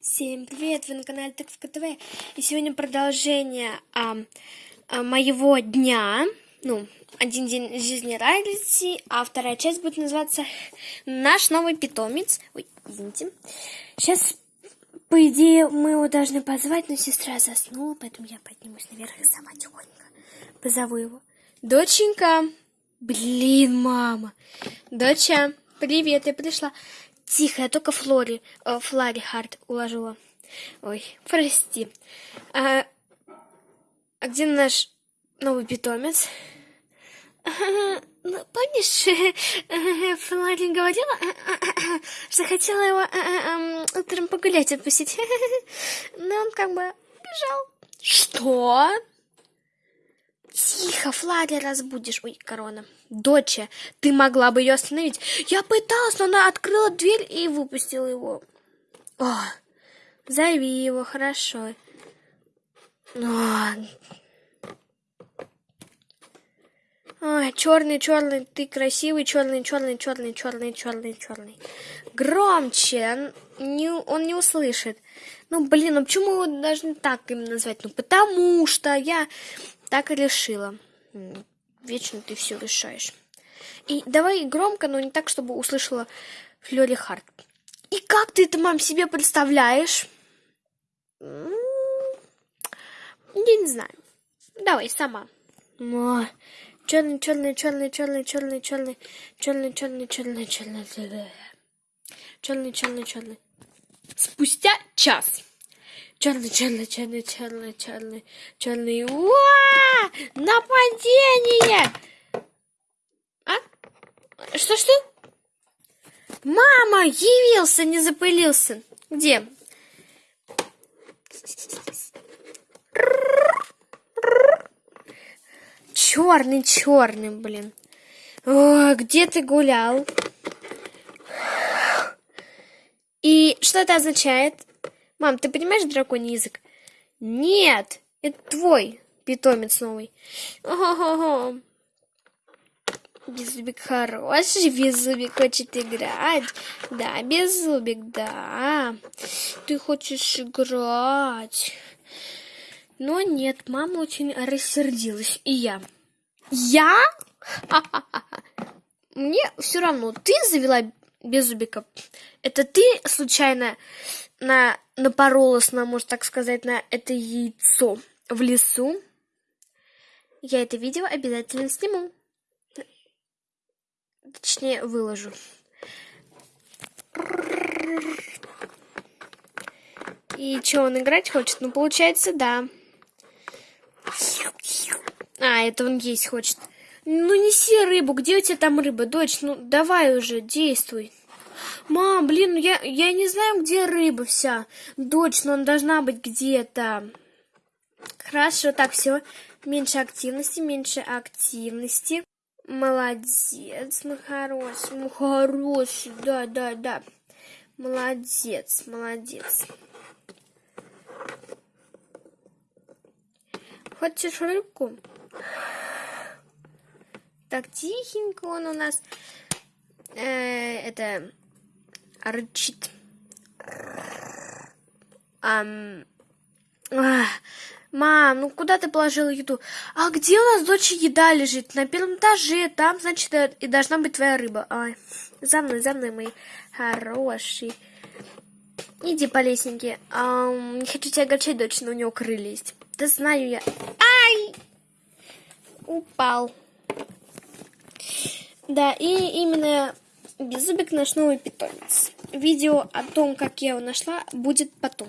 Всем привет! Вы на канале Тыковка ТВ. И сегодня продолжение а, а, моего дня. Ну, один день жизни Райлиси, а вторая часть будет называться «Наш новый питомец». Ой, извините. Сейчас, по идее, мы его должны позвать, но сестра заснула, поэтому я поднимусь наверх и сама тихонько позову его. Доченька! Блин, мама! Доча, привет, я пришла. Тихо, я только Флори, э, Флари Харт уложила. Ой, прости. А, а где наш новый питомец? Ну, помнишь, Флари говорила, что хотела его эм, утром погулять отпустить. Но он как бы бежал. Что? Тихо, Флари разбудишь. Ой, корона. Доча, ты могла бы ее остановить. Я пыталась, но она открыла дверь и выпустила его. О, зови его, хорошо. О. Ой, черный, черный, ты красивый, черный, черный, черный, черный, черный, черный. Громче, он не, он не услышит. Ну, блин, ну почему его должны так им назвать? Ну, потому что я так и решила. Вечно ты все решаешь. И давай громко, но не так, чтобы услышала Флёри Харт. И как ты это, мам, себе представляешь? Я не знаю. Давай сама. Черный, черный, черный, черный, черный, черный, черный, черный, черный, черный, черный, черный, черный. Спустя час. Черный, черный, черный, черный, черный, черный. Уа! Нападение! А? Что-что? Мама, явился, не запылился. Где? Черный, черный, блин. О, где ты гулял? И что это означает? Мам, ты понимаешь драконий язык? Нет, это твой питомец новый. Ого-го. Беззубик хороший, Беззубик хочет играть. Да, Беззубик, да. Ты хочешь играть. Но нет, мама очень рассердилась. И я. Я? Мне все равно, ты завела Беззубика. Это ты случайно на, напоролась на, можно так сказать, на это яйцо в лесу. Я это видео обязательно сниму. Точнее, выложу. И что, он играть хочет? Ну, получается, да. А, это он есть хочет. Ну, неси рыбу. Где у тебя там рыба, дочь? Ну, давай уже, действуй. Мам, блин, ну я, я не знаю, где рыба вся. Дочь, но она должна быть где-то. Хорошо, так, все. Меньше активности, меньше активности. Молодец, мой хороший, мой хороший, да, да, да. Молодец, молодец. Хочешь рыбку? Так, тихенько он у нас. Э, это рычит. Ам... Мам, ну куда ты положила еду? А где у нас дочь еда лежит? На первом этаже, там, значит, э, и должна быть твоя рыба. Ай, за мной, за мной, мой хороший. Иди по лесенке. Ам, не хочу тебя огорчать, дочь, но у него крылья есть. Да знаю я. Ай! Упал. Да, и именно Беззубик наш новый питомец. Видео о том, как я его нашла, будет потом.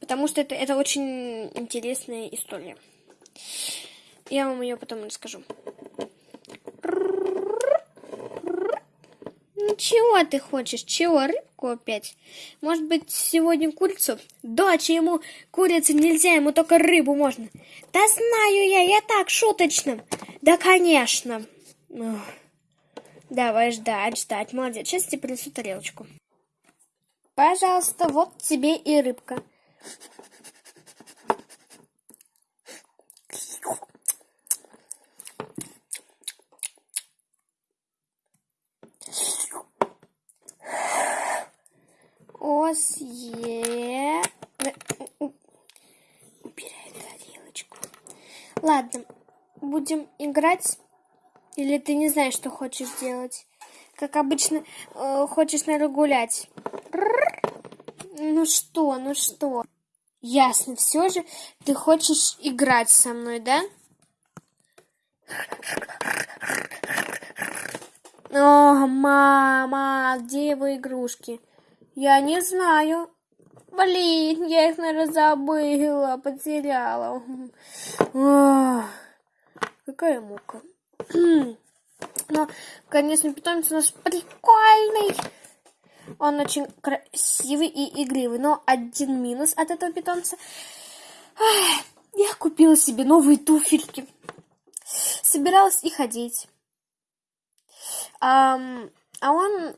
Потому что это, это очень интересная история. Я вам ее потом расскажу. Ну, чего ты хочешь? Чего? Рыбку опять? Может быть, сегодня курицу? Дочь, ему курицу нельзя, ему только рыбу можно. Да знаю я, я так, шуточно. Да, конечно. Ох. Давай ждать, ждать. Молодец. Сейчас тебе принесу тарелочку. Пожалуйста, вот тебе и рыбка. О, вас е... Убирай тарелочку. Ладно, будем играть? Или ты не знаешь, что хочешь делать? Как обычно, э, хочешь, наверное, гулять. Ну что, ну что? Ясно, все же ты хочешь играть со мной, да? О, мама, где его игрушки? Я не знаю. Блин, я их, наверное, забыла, потеряла. Ох, какая мука. Но, конечно, питомец у нас прикольный. Он очень красивый и игривый. Но один минус от этого питомца. Я купила себе новые туфельки. Собиралась и ходить. А, а он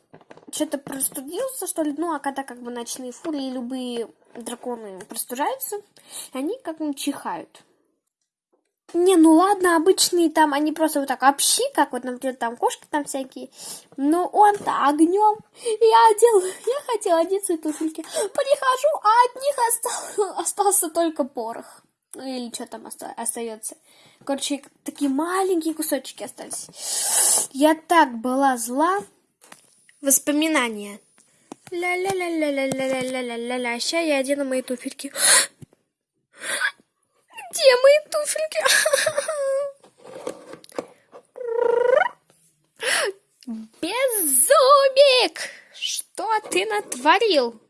что-то простудился, что ли. Ну, а когда как бы ночные фурии, любые драконы простужаются, они как бы чихают. Не, ну ладно, обычные там, они просто вот так общи, как вот, например, там кошки там всякие. Но он-то огнем. Я одел, я хотела одеть свои туфельки. Прихожу, а от них остался, остался только порох. Ну или что там остается. Короче, такие маленькие кусочки остались. Я так была зла. Воспоминания. Ля-ля-ля-ля-ля-ля-ля-ля-ля-ля. Сейчас я одену мои туфельки. Где мои туфельки? Беззубик! Что ты натворил?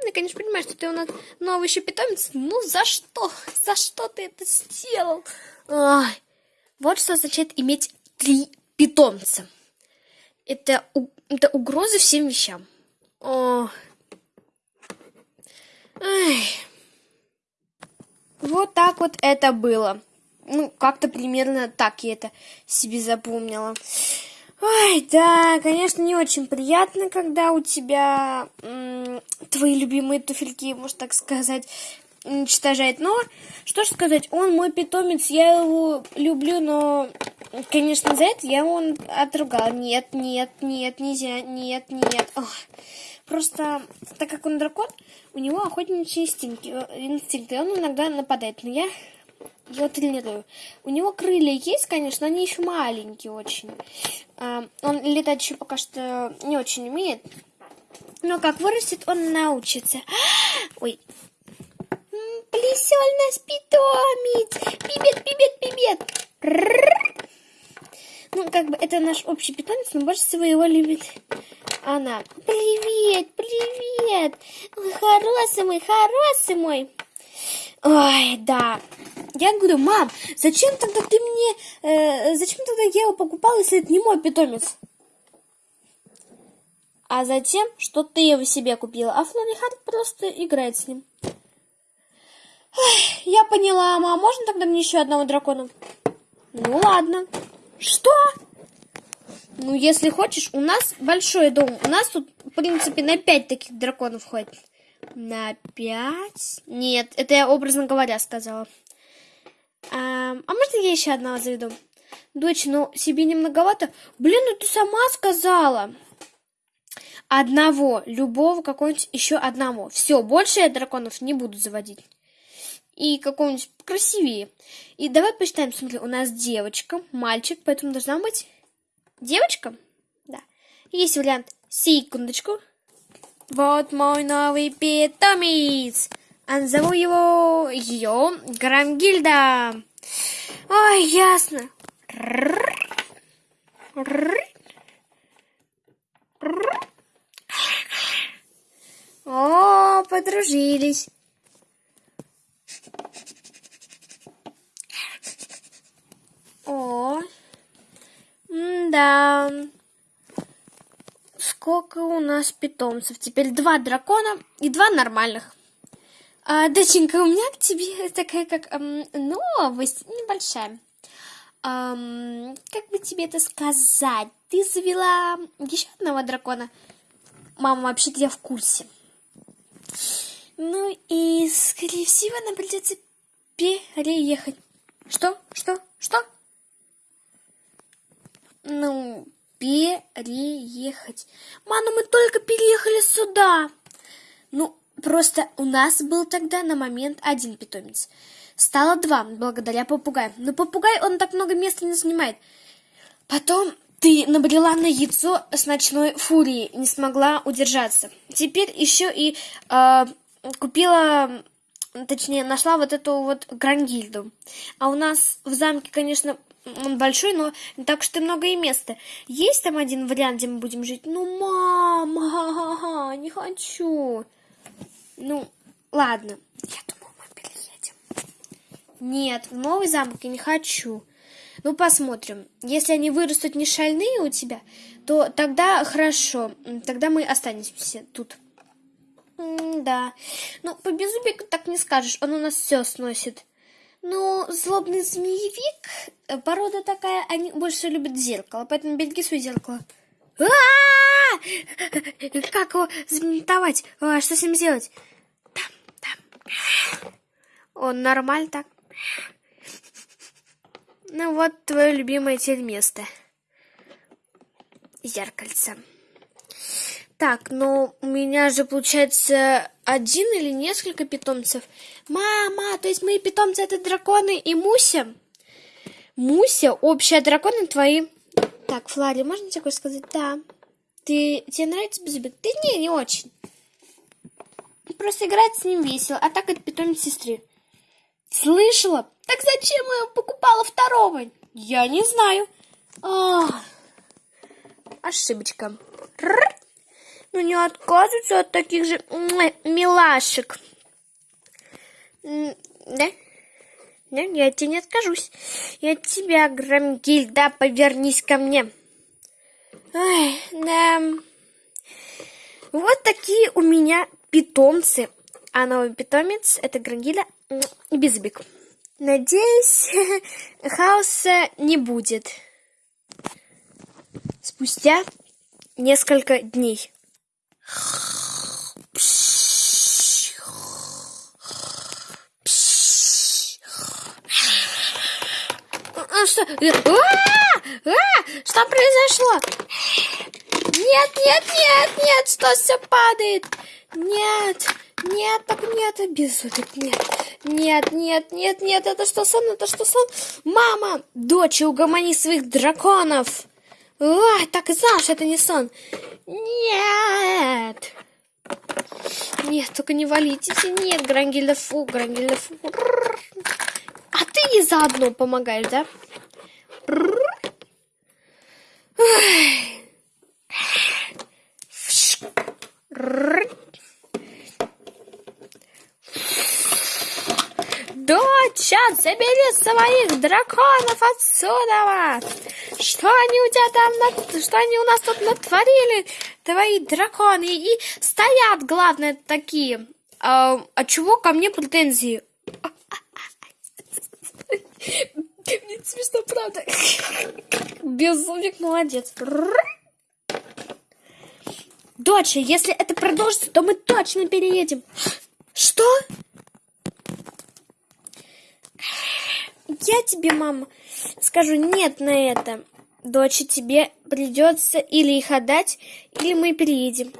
Ты, конечно, понимаешь, что ты у нас новый еще питомец. Ну, за что? За что ты это сделал? Ой. Вот что означает иметь три питомца. Это, это угроза всем вещам. О. Ай. Вот так вот это было. Ну, как-то примерно так я это себе запомнила. Ой, да, конечно, не очень приятно, когда у тебя твои любимые туфельки, можно так сказать, уничтожает. Но, что ж сказать, он мой питомец, я его люблю, но, конечно, за это я его отругала. Нет, нет, нет, нельзя, нет, нет. Ох. Просто, так как он дракон, у него охотничьи инстинкты, инстинкты, он иногда нападает, но я его тренирую. У него крылья есть, конечно, они еще маленькие очень. А, он летать еще пока что не очень умеет. Но как вырастет, он научится. Ой. Плесел нас питомец. Пибет, пибет, пибет. Ну, как бы это наш общий питомец, но больше всего его любит она. Привет, привет. Хороший мой, хороший мой. Ой, да. Я говорю, мам, зачем тогда ты мне, э, зачем тогда я его покупала, если это не мой питомец? А затем, что ты его себе купила, а Флори Харт просто играет с ним. Ой, я поняла, мам, можно тогда мне еще одного дракона? Ну ладно. Что? Ну, если хочешь, у нас большой дом. У нас тут, в принципе, на пять таких драконов ходит. На пять? Нет, это я образно говоря сказала. А, а можно я еще одного заведу? Дочь, ну себе не многовато. Блин, ну ты сама сказала. Одного, любого, какого-нибудь еще одного. Все, больше я драконов не буду заводить. И какого-нибудь красивее. И давай посчитаем, смотри, у нас девочка, мальчик, поэтому должна быть девочка. Да. Есть вариант. Секундочку. Вот мой новый питомец. А назову его ее Грамгильда. Ой, ясно. О, подружились. О, да. Нас питомцев? Теперь два дракона и два нормальных. А, доченька, у меня к тебе такая как эм, новость небольшая. Эм, как бы тебе это сказать? Ты завела еще одного дракона. Мама, вообще-то я в курсе. Ну и, скорее всего, нам придется переехать. Что? Что? Что? Ну, переехать. Мама, мы только переехали сюда. Ну, просто у нас был тогда на момент один питомец. Стало два, благодаря попугаю. Но попугай, он так много места не занимает. Потом ты набрела на яйцо с ночной фурией, не смогла удержаться. Теперь еще и э, купила, точнее, нашла вот эту вот грангильду. А у нас в замке, конечно, он большой, но так и много и места. Есть там один вариант, где мы будем жить? Ну, мама, не хочу. Ну, ладно. Я думаю, мы переедем. Нет, в новый замок я не хочу. Ну, посмотрим. Если они вырастут не шальные у тебя, то тогда хорошо. Тогда мы останемся тут. М да. Ну, по беззубику так не скажешь. Он у нас все сносит. Ну, злобный змеевик, э, порода такая, они больше любят зеркало, поэтому береги свое зеркало. А Как его заментовать? А, что с ним сделать? Там, там. Он нормально так. Ну вот твое любимое теперь место. Зеркальце. Так, ну у меня же получается один или несколько питомцев. Мама, то есть мои питомцы это драконы и Муся? Муся, общие драконы твои. Так, Флари, можно тебе сказать? Да. Ты, тебе нравится Беззубик? Да не, не очень. Просто играть с ним весело, а так это питомец сестры. Слышала? Так зачем я покупала второго? Я не знаю. А, ошибочка. Ну не отказываются от таких же милашек. Да? Да, я тебе не откажусь. Я от тебя, Грамгильда, повернись ко мне. Ой, да. Вот такие у меня питомцы. А новый питомец это Грангиля и Безбик. Надеюсь, хаоса не будет. Спустя несколько дней. А А! А! Что произошло? Нет, нет, нет, нет, что все падает? Нет, нет, так нет, безумец, нет. Нет, нет, нет, нет, это что сон, это что сон? Мама, дочь, угомони своих драконов. Ой, так и знал, что это не сон. Нет. Нет, только не валите. Нет, Грангельда фу, Грангельда фу. А ты и заодно помогаешь, да? Доча, забери своих драконов отсюда! Что они у тебя там, что они у нас тут натворили, твои драконы? И стоят, главное, такие. А, а чего ко мне претензии? Мне смешно, правда. Безумник молодец. Доча, если это продолжится, то мы точно переедем. Что? Я тебе, мама, скажу нет на это. Доча, тебе придется или их отдать, или мы переедем.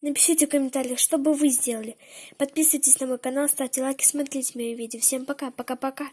Напишите в комментариях, что бы вы сделали. Подписывайтесь на мой канал, ставьте лайки, смотрите мои видео. Всем пока, пока-пока.